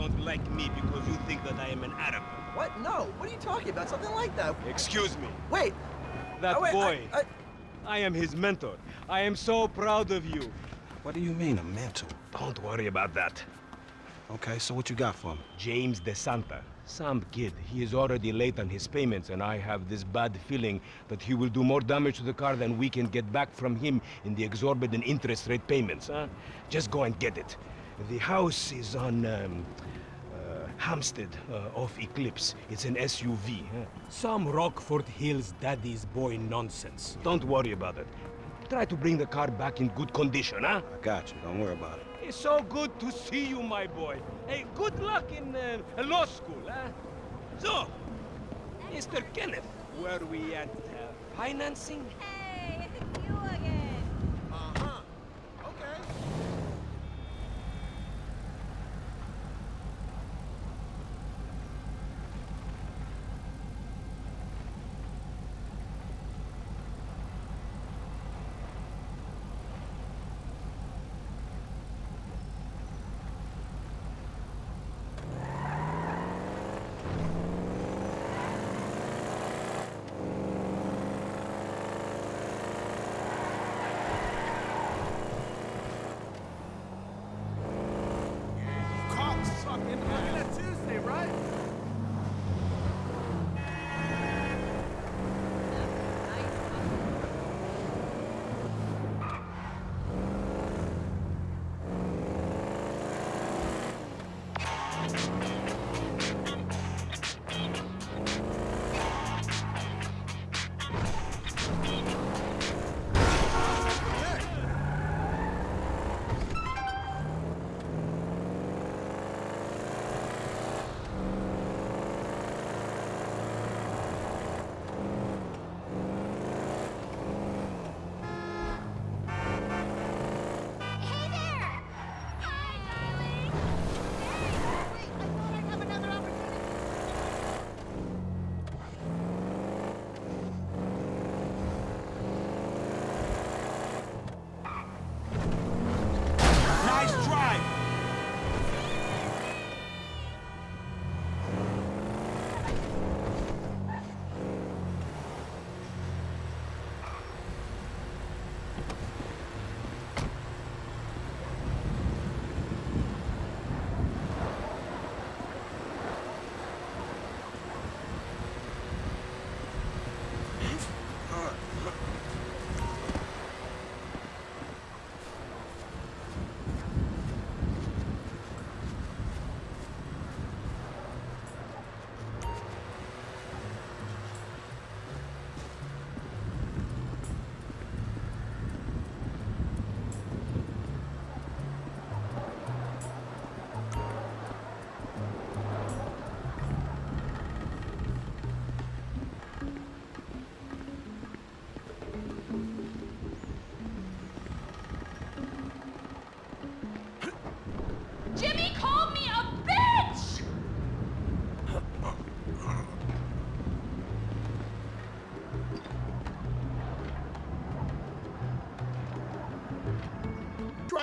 don't like me because you think that I am an Arab. What? No. What are you talking about? Something like that. Excuse me. Wait. That oh, wait, boy. I, I, I am his mentor. I am so proud of you. What do you mean, a mentor? Don't worry about that. Okay, so what you got for him? James De Santa. Some kid. He is already late on his payments, and I have this bad feeling that he will do more damage to the car than we can get back from him in the exorbitant interest rate payments, huh? Just go and get it. The house is on, um, uh, Hampstead, uh, off Eclipse. It's an SUV, huh? Some Rockford Hills daddy's boy nonsense. Don't worry about it. Try to bring the car back in good condition, huh? I got you. Don't worry about it. It's so good to see you, my boy. Hey, good luck in uh, law school, huh? So, Mr. Kenneth, were we at uh, financing? Hey, it's you again.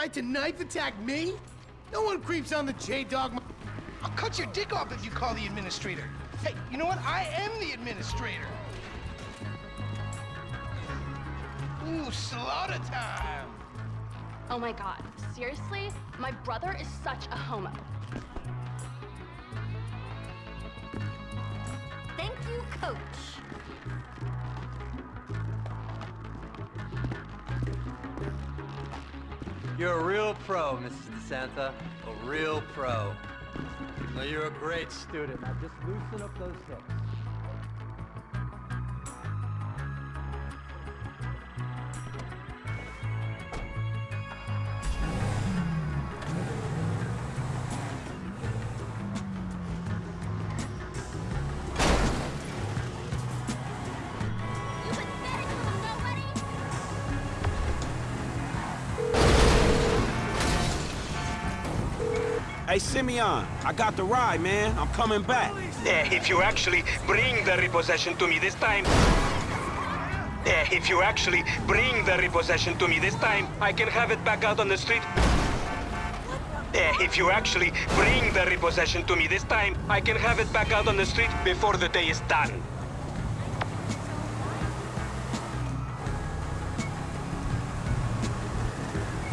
Tried to knife attack me? No one creeps on the J-Dog. I'll cut your dick off if you call the administrator. Hey, you know what? I am the administrator. Ooh, slaughter time. Oh my god, seriously? My brother is such a homo. Thank you, coach. You're a real pro, Mrs. DeSanta. A real pro. Now, you're a great student. Now just loosen up those hips. Hey, Simeon, I got the ride, man. I'm coming back. Yeah, if you actually bring the repossession to me this time. Eh, if you actually bring the repossession to me this time, I can have it back out on the street. Eh, if you actually bring the repossession to me this time, I can have it back out on the street before the day is done.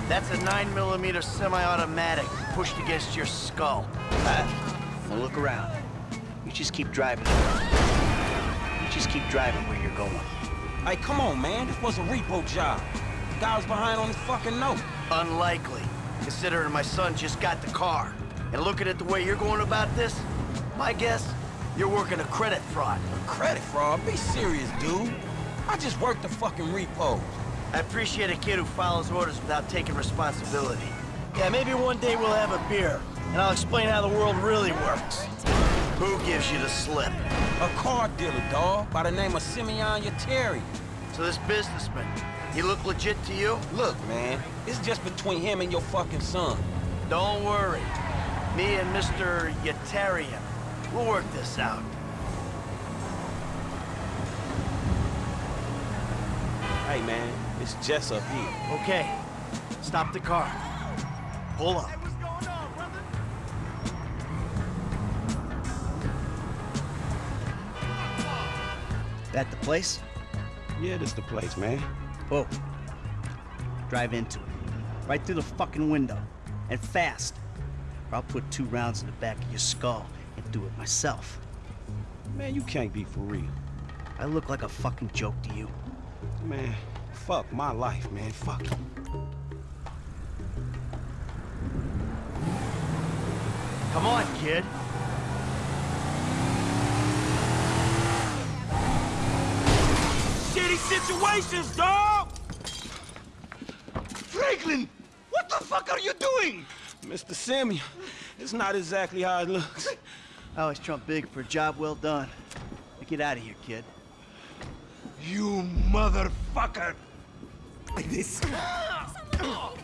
That's a 9mm semi-automatic pushed against your skull. Huh? Now look around. You just keep driving. You just keep driving where you're going. Hey, come on, man. This was a repo job. The guy was behind on his fucking note. Unlikely, considering my son just got the car. And looking at the way you're going about this, my guess, you're working a credit fraud. A credit fraud? Be serious, dude. I just worked the fucking repos. I appreciate a kid who follows orders without taking responsibility. Yeah, maybe one day we'll have a beer, and I'll explain how the world really works. Who gives you the slip? A car dealer, dawg, by the name of Simeon Yetarian. So this businessman, he look legit to you? Look, man, it's just between him and your fucking son. Don't worry. Me and Mr. Yetarian, we'll work this out. Hey, man, it's Jess up here. Okay, stop the car. Pull up. That the place? Yeah, this the place, man. Whoa. Drive into it. Right through the fucking window. And fast. Or I'll put two rounds in the back of your skull and do it myself. Man, you can't be for real. I look like a fucking joke to you. Man, fuck my life, man. Fuck Come on, kid. Shitty situations, dog! Franklin! What the fuck are you doing? Mr. Simeon, it's not exactly how it looks. I always trump big for a job well done. Now get out of here, kid. You motherfucker! Someone,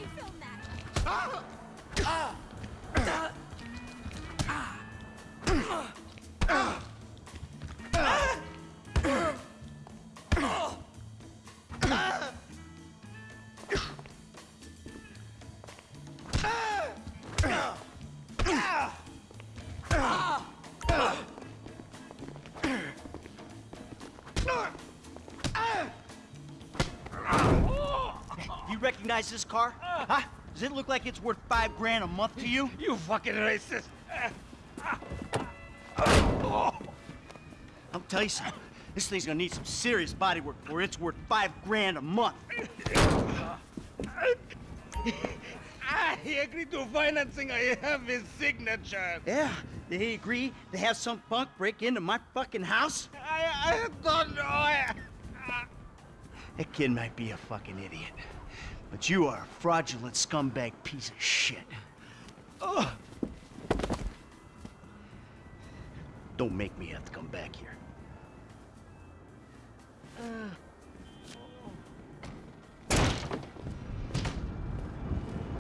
recognize this car? Huh? Does it look like it's worth five grand a month to you? You fucking racist! I'll tell you something. This thing's gonna need some serious body work before it's worth five grand a month. I agreed to financing. I have his signature. Yeah, they agree to have some punk break into my fucking house? I, I don't know. I, That kid might be a fucking idiot. But you are a fraudulent scumbag piece of shit. Ugh. Don't make me have to come back here. Uh...